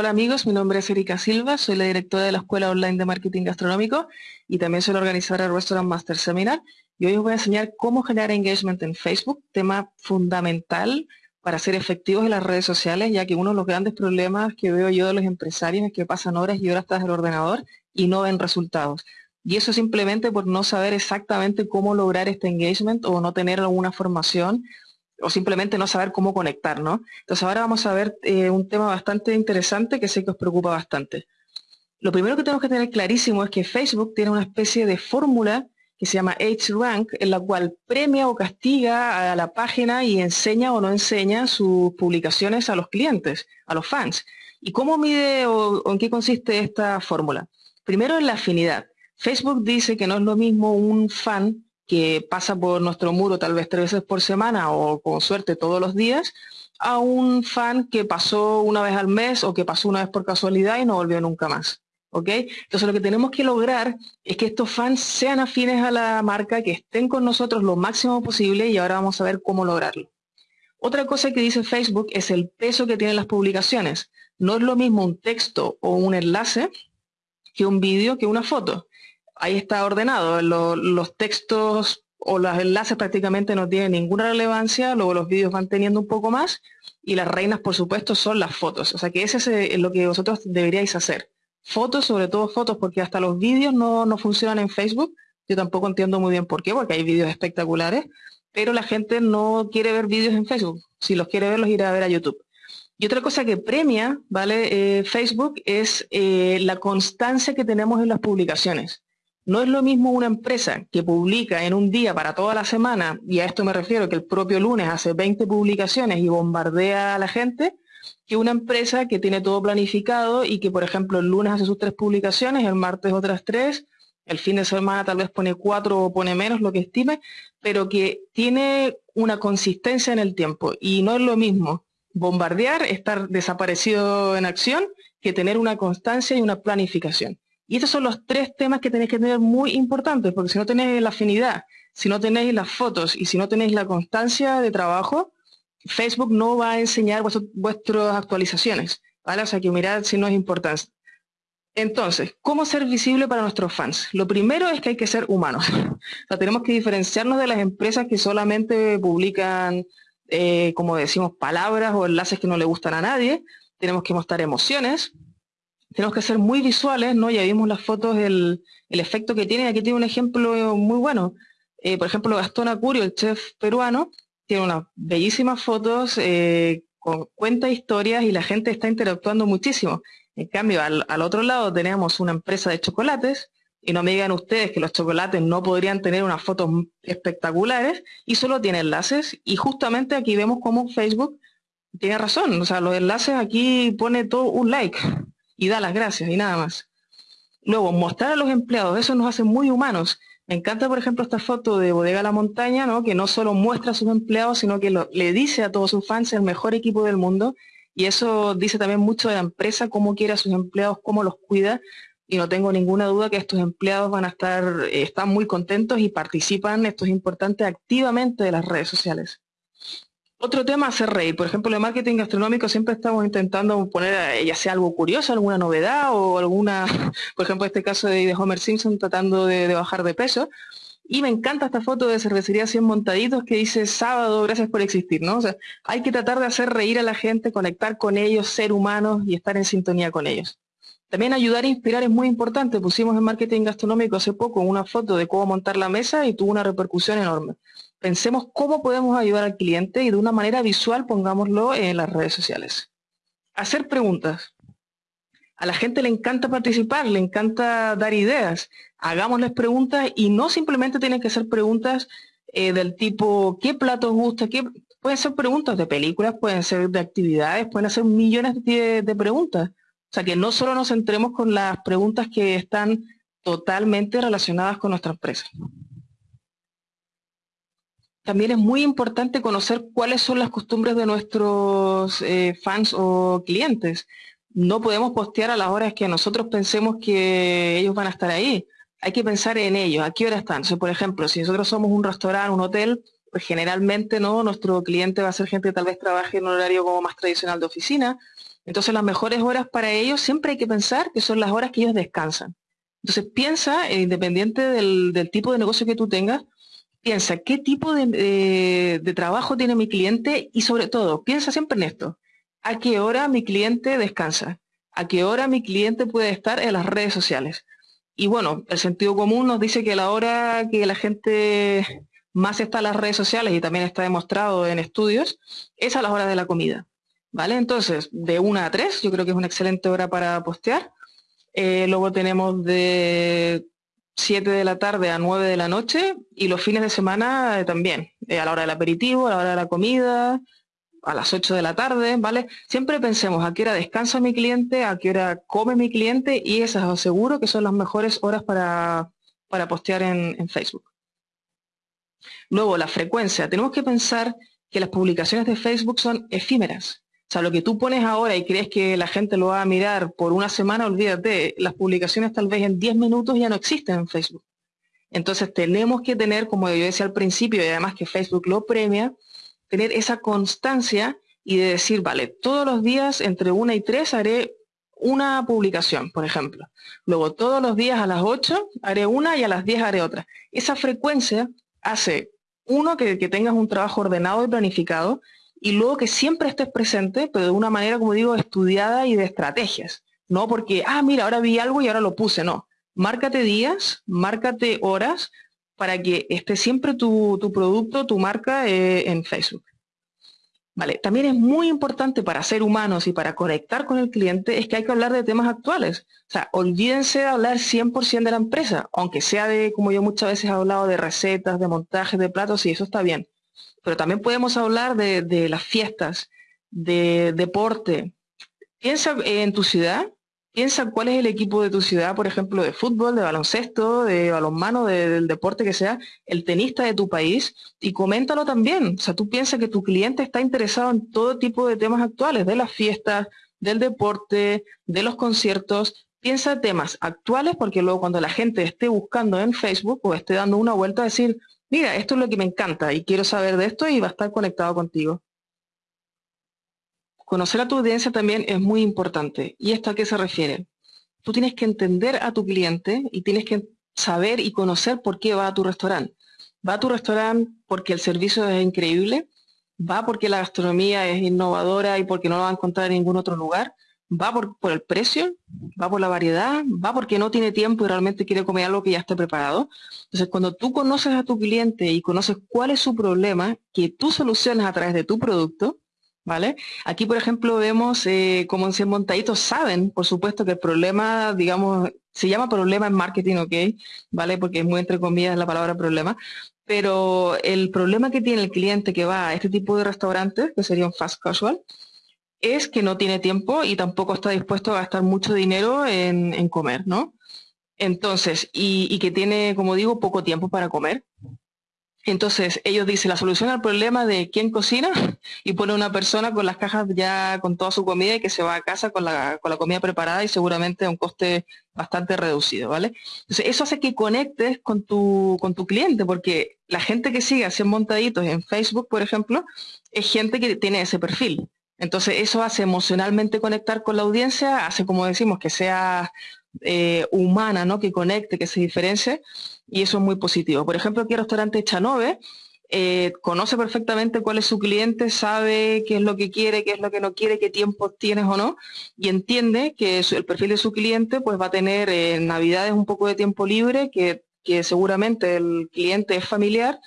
Hola amigos, mi nombre es Erika Silva, soy la directora de la Escuela Online de Marketing Gastronómico y también soy la organizadora del Restaurant Master Seminar. Y hoy os voy a enseñar cómo generar engagement en Facebook, tema fundamental para ser efectivos en las redes sociales, ya que uno de los grandes problemas que veo yo de los empresarios es que pasan horas y horas tras el ordenador y no ven resultados. Y eso simplemente por no saber exactamente cómo lograr este engagement o no tener alguna formación o simplemente no saber cómo conectar, ¿no? Entonces ahora vamos a ver eh, un tema bastante interesante que sé que os preocupa bastante. Lo primero que tenemos que tener clarísimo es que Facebook tiene una especie de fórmula que se llama Rank, en la cual premia o castiga a la página y enseña o no enseña sus publicaciones a los clientes, a los fans. ¿Y cómo mide o en qué consiste esta fórmula? Primero en la afinidad. Facebook dice que no es lo mismo un fan que pasa por nuestro muro tal vez tres veces por semana o con suerte todos los días, a un fan que pasó una vez al mes o que pasó una vez por casualidad y no volvió nunca más. ¿Ok? Entonces lo que tenemos que lograr es que estos fans sean afines a la marca, que estén con nosotros lo máximo posible y ahora vamos a ver cómo lograrlo. Otra cosa que dice Facebook es el peso que tienen las publicaciones. No es lo mismo un texto o un enlace que un vídeo que una foto ahí está ordenado. los textos o los enlaces prácticamente no tienen ninguna relevancia, luego los vídeos van teniendo un poco más y las reinas, por supuesto, son las fotos. O sea que ese es eh, lo que vosotros deberíais hacer. Fotos, sobre todo fotos, porque hasta los vídeos no, no funcionan en Facebook. Yo tampoco entiendo muy bien por qué, porque hay vídeos espectaculares, pero la gente no quiere ver vídeos en Facebook. Si los quiere ver, los irá a ver a YouTube. Y otra cosa que premia, ¿vale? Eh, Facebook es eh, la constancia que tenemos en las publicaciones. No es lo mismo una empresa que publica en un día para toda la semana, y a esto me refiero que el propio lunes hace 20 publicaciones y bombardea a la gente, que una empresa que tiene todo planificado y que, por ejemplo, el lunes hace sus tres publicaciones, el martes otras tres, el fin de semana tal vez pone cuatro o pone menos, lo que estime, pero que tiene una consistencia en el tiempo. Y no es lo mismo bombardear, estar desaparecido en acción, que tener una constancia y una planificación. Y estos son los tres temas que tenéis que tener muy importantes, porque si no tenéis la afinidad, si no tenéis las fotos y si no tenéis la constancia de trabajo, Facebook no va a enseñar vuestras actualizaciones. O sea que mirad si no es importante. Entonces, ¿cómo ser visible para nuestros fans? Lo primero es que hay que ser humanos. O sea, tenemos que diferenciarnos de las empresas que solamente publican, eh, como decimos, palabras o enlaces que no le gustan a nadie. Tenemos que mostrar emociones, tenemos que ser muy visuales, ¿no? Ya vimos las fotos, el, el efecto que tiene. Aquí tiene un ejemplo muy bueno. Eh, por ejemplo, Gastón Acurio, el chef peruano, tiene unas bellísimas fotos, eh, con, cuenta historias y la gente está interactuando muchísimo. En cambio, al, al, otro lado tenemos una empresa de chocolates, y no me digan ustedes que los chocolates no podrían tener unas fotos espectaculares, y solo tiene enlaces, y justamente aquí vemos cómo Facebook tiene razón, o sea, los enlaces aquí pone todo un like, y da las gracias y nada más. Luego, mostrar a los empleados, eso nos hace muy humanos. Me encanta, por ejemplo, esta foto de Bodega La Montaña, ¿no? que no solo muestra a sus empleados, sino que le dice a todos sus fans el mejor equipo del mundo. Y eso dice también mucho de la empresa, cómo quiere a sus empleados, cómo los cuida. Y no tengo ninguna duda que estos empleados van a estar, eh, están muy contentos y participan, esto es importante, activamente de las redes sociales. Otro tema, hacer reír. Por ejemplo, en marketing gastronómico siempre estamos intentando poner eh, ya sea algo curioso, alguna novedad o alguna, por ejemplo, este caso de, Homer Simpson tratando de, bajar de peso. Y me encanta esta foto de cervecería 100 montaditos que dice sábado, gracias por existir, ¿no? O sea, hay que tratar de hacer reír a la gente, conectar con ellos, ser humanos y estar en sintonía con ellos. También ayudar a inspirar es muy importante. Pusimos en marketing gastronómico hace poco una foto de cómo montar la mesa y tuvo una repercusión enorme pensemos cómo podemos ayudar al cliente y de una manera visual pongámoslo en las redes sociales. Hacer preguntas. A la gente le encanta participar, le encanta dar ideas. Hagámosles preguntas y no simplemente tienen que ser preguntas eh, del tipo ¿qué platos gusta? Pueden ser preguntas de películas, pueden ser de actividades, pueden ser millones de, de preguntas. O sea que no solo nos centremos con las preguntas que están totalmente relacionadas con nuestra empresa también es muy importante conocer cuáles son las costumbres de nuestros eh, fans o clientes. No podemos postear a las horas que nosotros pensemos que ellos van a estar ahí. Hay que pensar en ellos, a qué hora están. por ejemplo, si nosotros somos un restaurante, un hotel, pues generalmente no, nuestro cliente va a ser gente que tal vez trabaje en un horario como más tradicional de oficina. Entonces las mejores horas para ellos siempre hay que pensar que son las horas que ellos descansan. Entonces piensa, eh, independiente del, tipo de negocio que tú tengas, piensa qué tipo de, de, trabajo tiene mi cliente y sobre todo, piensa siempre en esto. ¿A qué hora mi cliente descansa? ¿A qué hora mi cliente puede estar en las redes sociales? Y bueno, el sentido común nos dice que la hora que la gente más está en las redes sociales y también está demostrado en estudios, es a las horas de la comida. ¿Vale? Entonces, de 1 a 3, yo creo que es una excelente hora para postear. Eh, luego tenemos de 7 de la tarde a 9 de la noche y los fines de semana eh, también, eh, a la hora del aperitivo, a la hora de la comida, a las 8 de la tarde, ¿vale? Siempre pensemos a qué hora descansa mi cliente, a qué hora come mi cliente y esas os aseguro que son las mejores horas para, para postear en Facebook. Luego, la frecuencia. Tenemos que pensar que las publicaciones de Facebook son efímeras. O sea, lo que tú pones ahora y crees que la gente lo va a mirar por una semana, olvídate, las publicaciones tal vez en 10 minutos ya no existen en Facebook. Entonces tenemos que tener, como yo decía al principio, y además que Facebook lo premia, tener esa constancia y de decir, vale, todos los días entre una y tres haré una publicación, por ejemplo. Luego todos los días a las 8 haré una y a las 10 haré otra. Esa frecuencia hace, uno, que, tengas un trabajo ordenado y planificado, y luego que siempre estés presente, pero de una manera, como digo, estudiada y de estrategias. No porque, ah, mira, ahora vi algo y ahora lo puse, no. Márcate días, márcate horas para que esté siempre tu, producto, tu marca eh, en Facebook. Vale, también es muy importante para ser humanos y para conectar con el cliente es que hay que hablar de temas actuales. O sea, olvídense de hablar 100% de la empresa, aunque sea de, como yo muchas veces he hablado, de recetas, de montajes, de platos, y eso está bien. Pero también podemos hablar de, de las fiestas, de deporte. Piensa en tu ciudad Piensa cuál es el equipo de tu ciudad, por ejemplo, de fútbol, de baloncesto, de balonmano, del deporte que sea, el tenista de tu país, y coméntalo también. O sea, tú piensas que tu cliente está interesado en todo tipo de temas actuales, de las fiestas, del deporte, de los conciertos. Piensa temas actuales porque luego cuando la gente esté buscando en Facebook o esté dando una vuelta a decir, mira, esto es lo que me encanta y quiero saber de esto y va a estar conectado contigo. Conocer a tu audiencia también es muy importante. ¿Y esto a qué se refiere? Tú tienes que entender a tu cliente y tienes que saber y conocer por qué va a tu restaurante. Va a tu restaurante porque el servicio es increíble, va porque la gastronomía es innovadora y porque no lo va a encontrar en ningún otro lugar, va por, el precio, va por la variedad, va porque no tiene tiempo y realmente quiere comer algo que ya esté preparado. Entonces, cuando tú conoces a tu cliente y conoces cuál es su problema, que tú solucionas a través de tu producto, ¿Vale? Aquí, por ejemplo, vemos eh, como en 100 montaditos saben, por supuesto, que el problema, digamos, se llama problema en marketing, ¿ok? ¿Vale? Porque es muy entre comillas la palabra problema. Pero el problema que tiene el cliente que va a este tipo de restaurantes, que sería un fast casual, es que no tiene tiempo y tampoco está dispuesto a gastar mucho dinero en, comer, ¿no? Entonces, y, que tiene, como digo, poco tiempo para comer. Entonces, ellos dicen la solución al problema de quién cocina y pone una persona con las cajas ya con toda su comida y que se va a casa con la, con la comida preparada y seguramente a un coste bastante reducido, ¿vale? Entonces, eso hace que conectes con tu, con tu cliente, porque la gente que sigue así montaditos en Facebook, por ejemplo, es gente que tiene ese perfil. Entonces, eso hace emocionalmente conectar con la audiencia, hace, como decimos, que sea eh, humana, ¿no? Que conecte, que se diferencie y eso es muy positivo. Por ejemplo, aquí el restaurante Chanove eh, conoce perfectamente cuál es su cliente, sabe qué es lo que quiere, qué es lo que no quiere, qué tiempo tienes o no, y entiende que el perfil de su cliente pues va a tener en Navidades un poco de tiempo libre, que, seguramente el cliente es familiar,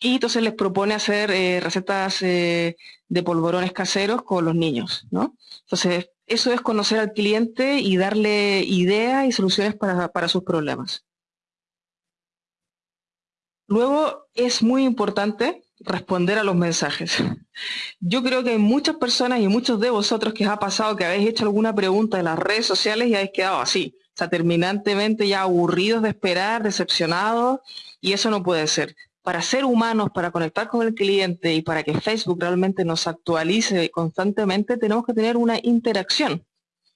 y entonces les propone hacer eh, recetas eh, de polvorones caseros con los niños, ¿no? Entonces, eso es conocer al cliente y darle ideas y soluciones para sus problemas. Luego es muy importante responder a los mensajes. Yo creo que hay muchas personas y muchos de vosotros que os ha pasado que habéis hecho alguna pregunta en las redes sociales y habéis quedado así, o sea, terminantemente ya aburridos de esperar, decepcionados, y eso no puede ser. Para ser humanos, para conectar con el cliente y para que Facebook realmente nos actualice constantemente, tenemos que tener una interacción.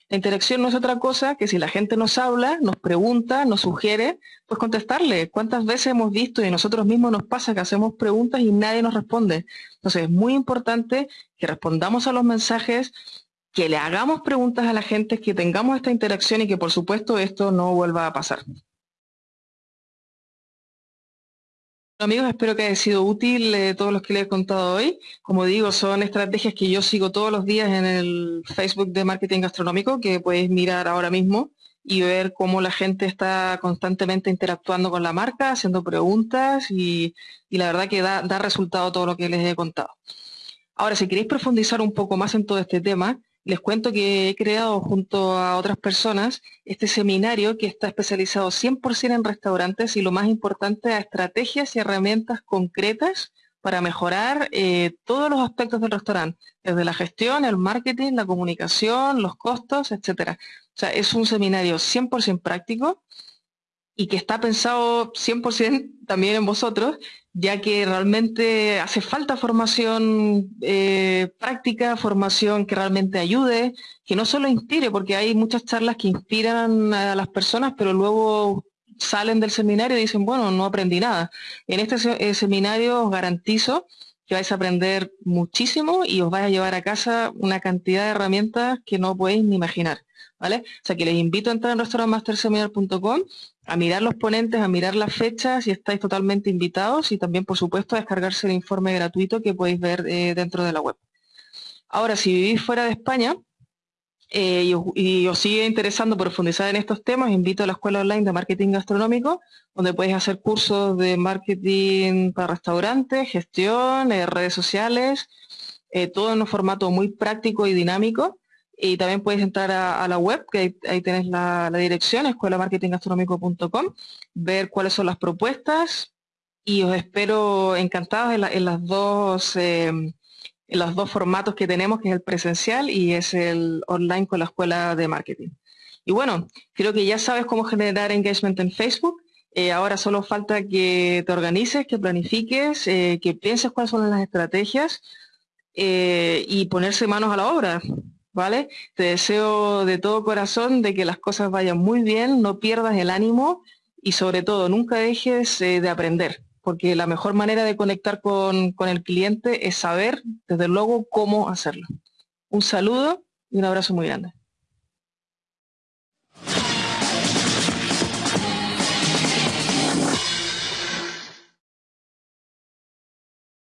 La interacción no es otra cosa que si la gente nos habla, nos pregunta, nos sugiere, pues contestarle. ¿Cuántas veces hemos visto y nosotros mismos nos pasa que hacemos preguntas y nadie nos responde? Entonces es muy importante que respondamos a los mensajes, que le hagamos preguntas a la gente, que tengamos esta interacción y que por supuesto esto no vuelva a pasar. Amigos, espero que haya sido útil eh, todos los que les he contado hoy. Como digo, son estrategias que yo sigo todos los días en el Facebook de Marketing Gastronómico, que podéis mirar ahora mismo y ver cómo la gente está constantemente interactuando con la marca, haciendo preguntas y, la verdad que da, da resultado todo lo que les he contado. Ahora, si queréis profundizar un poco más en todo este tema, les cuento que he creado junto a otras personas este seminario que está especializado 100% en restaurantes y lo más importante, a estrategias y herramientas concretas para mejorar eh, todos los aspectos del restaurante, desde la gestión, el marketing, la comunicación, los costos, etcétera. O sea, es un seminario 100% práctico y que está pensado 100% también en vosotros, ya que realmente hace falta formación eh, práctica, formación que realmente ayude, que no solo inspire, porque hay muchas charlas que inspiran a las personas, pero luego salen del seminario y dicen, bueno, no aprendí nada. En este eh, seminario os garantizo que vais a aprender muchísimo y os vais a llevar a casa una cantidad de herramientas que no podéis ni imaginar. O sea que les invito a entrar en restaurantmasterseminar.com a mirar los ponentes, a mirar las fechas y estáis totalmente invitados y también, por supuesto, a descargarse el informe gratuito que podéis ver eh, dentro de la web. Ahora, si vivís fuera de España eh, y, os, sigue interesando profundizar en estos temas, invito a la Escuela Online de Marketing Gastronómico, donde podéis hacer cursos de marketing para restaurantes, gestión, eh, redes sociales, todo en un formato muy práctico y dinámico y también puedes entrar a, la web, que ahí, tenés la, la dirección, escuelamarketinggastronómico.com, ver cuáles son las propuestas y os espero encantados en, las dos, em, en los dos formatos que tenemos, que es el presencial y es el online con la escuela de marketing. Y bueno, creo que ya sabes cómo generar engagement en Facebook. Eh, ahora solo falta que te organices, que planifiques, eh, que pienses cuáles son las estrategias eh, y ponerse manos a la obra. ¿Vale? Te deseo de todo corazón de que las cosas vayan muy bien, no pierdas el ánimo y sobre todo nunca dejes eh, de aprender, porque la mejor manera de conectar con, con el cliente es saber, desde luego, cómo hacerlo. Un saludo y un abrazo muy grande.